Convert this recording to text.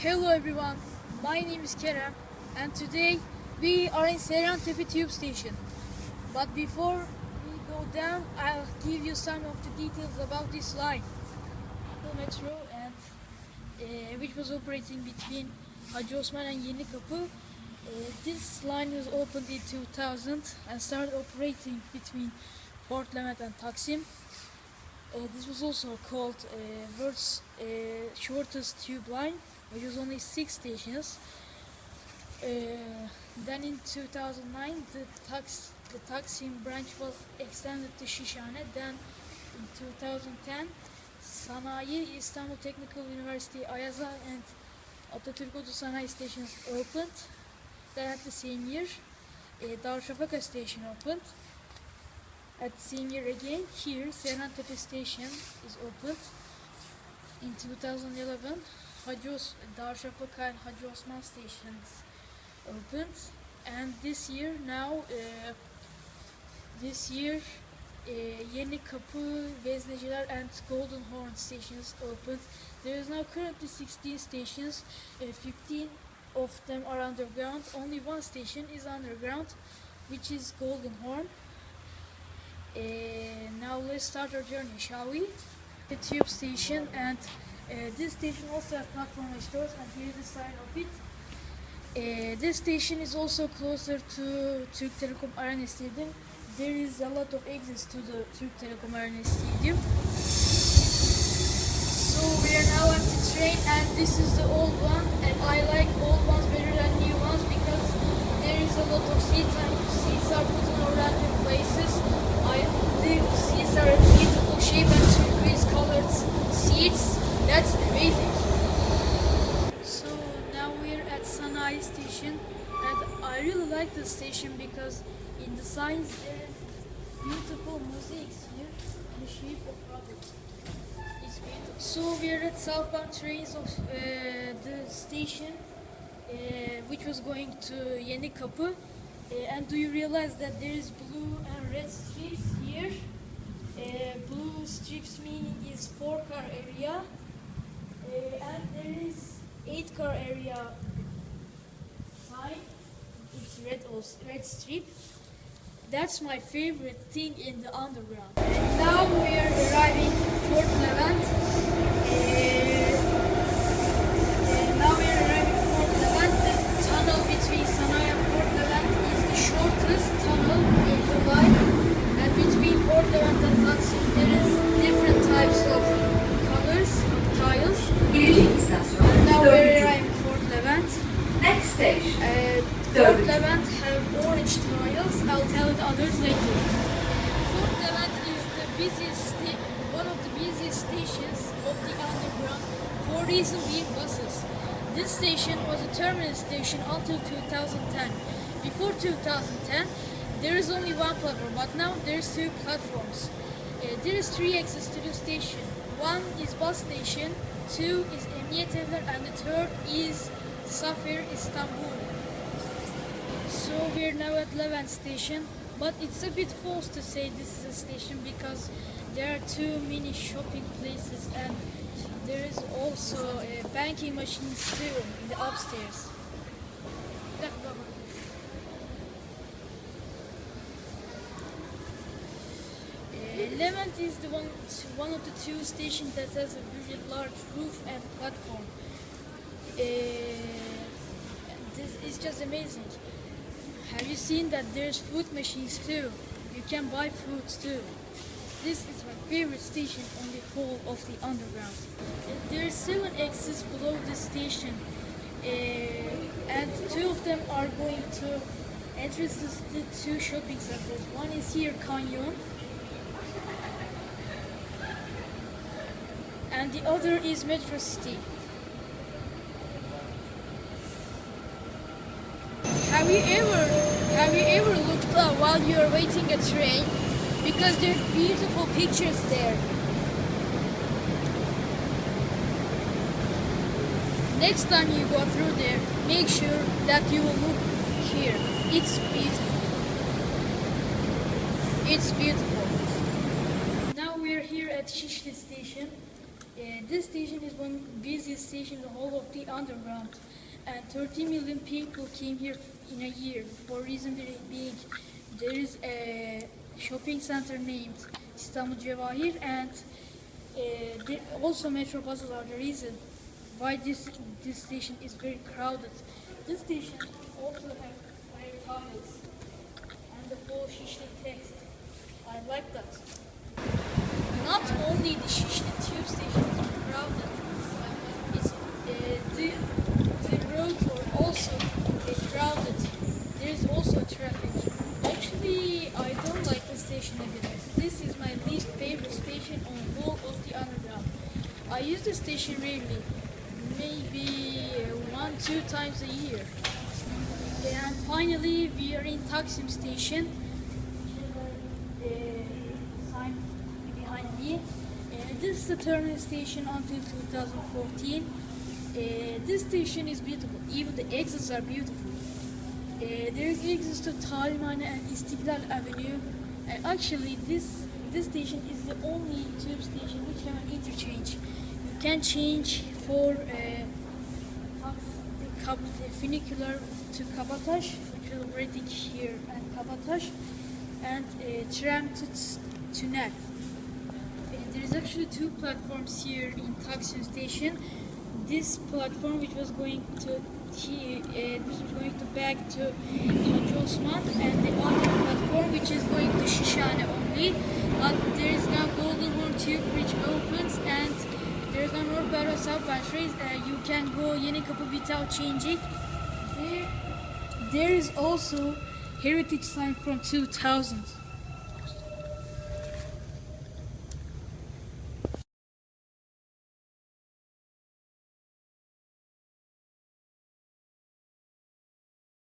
Hello everyone, my name is Kerem and today we are in Seyrantepe Tube Station. But before we go down, I'll give you some of the details about this line. The metro and uh, which was operating between Hacı Osman and Yeni Kapı. Uh, this line was opened in 2000 and started operating between Fort Levent and Taksim. Uh, this was also called uh, world's uh, shortest tube line, which was only six stations. Uh, then in 2009, the tax the Taksim branch was extended to Şişhane. Then in 2010, Sanayi, Istanbul Technical University, Ayazağa, and Atatürk Oto Sanayi stations opened. Then at the same year, uh, Darüşşafaka station opened. At the same year again, here, Seyrantepe station is opened. In 2011, Hacı Os- Darüşşafaka and Hacı Osman stations opened. And this year, now, uh, this year, uh, Yeni Kapı, Vezneciler and Golden Horn stations opened. There is now currently 16 stations, uh, 15 of them are underground. Only one station is underground, which is Golden Horn. Uh, now let's start our journey, shall we? The tube station and uh, this station also has platform stores and here is the sign of it. Uh, this station is also closer to Türk Telekom Arena Stadium. There is a lot of exits to the Türk Telekom Arena Stadium. So we are now at the train and this is the old one and I like old ones better than new ones because there is a lot of seats and seats are put in random places. I the seats are in beautiful shape and turquoise colored seats. That's amazing. So now we're at Sanayi station and I really like this station because in the signs there's beautiful mosaics here in the shape of rockets. It's beautiful. So we're at southbound trains of uh, the station uh, which was going to Yeni Kapı. Uh, and do you realize that there is blue and red strips here? Uh, blue strips meaning is four car area uh, and there is eight car area sign. It's red also, red strip. That's my favorite thing in the underground. And now we are arriving Fort Levent. Uh, uh, now we are arriving Fort Levent. The tunnel between Sanayi and Fort Levent is the shortest tunnel in line. And between Fort Levent and Taksim there is different types of colors, tiles. And now we are arriving Fort Levent. Next station. Uh, Third. Levent have orange tiles. I'll tell the others later. Fort Levent is the busiest, one of the busiest stations of the underground for reason being buses. This station was a terminus station until 2010. Before 2010, there is only one platform, but now there's two platforms. Uh, there is three exits to the station. One is bus station, two is Emniyet and the third is Safir Istanbul. So we're now at Levent station, but it's a bit false to say this is a station because there are too many shopping places and there is also a banking machines too in the upstairs. Uh, Levent is the one, one of the two stations that has a very large roof and platform. Uh, this is just amazing. Have you seen that there's food machines too? You can buy fruits too. This is my favorite station on the whole of the underground. There are seven exits below the station, uh, and two of them are going to entrances to two shopping centers. One is here, Kanyon, and the other is Metro City. Have you ever have you ever looked up while you are waiting a train? Because there's beautiful pictures there. Next time you go through there, make sure that you will look here. It's beautiful. It's beautiful. Now we're here at Şişli station. this station is one busiest station in the whole of the underground, and 30 million people came here in a year. For reason being, there is a shopping center named Istanbul Cevahir, and uh, also metro buses are the reason why this this station is very crowded. This station also has fire tunnels and the whole Şişli text. I like that. Not only the Şişli tube station is crowded, it's, uh, the, the roads are also uh, crowded. There is also traffic. Actually, I don't station. This is my least favorite station on whole of the underground. I use the station rarely, maybe one, two times a year. And finally, we are in Taksim station. Behind me. This is the terminal station until 2014. Uh, this station is beautiful. Even the exits are beautiful. Uh, there is exits to Talimhane and Istiklal Avenue. And actually, this this station is the only tube station which have an interchange. You can change for uh, funicular to Kabataş, which will waiting here and Kabataş, and uh, tram to Tünel. Uh, there is actually two platforms here in Taksim station. This platform, which was going to he, uh, this was going to back to Osman, and the other platform, which is going to Şişhane But there is now Golden Horn Tube Bridge opens, and there is no North Barrow southbound batteries. Uh, you can go Yeni Kapı without changing. There, there is also heritage sign from 2000.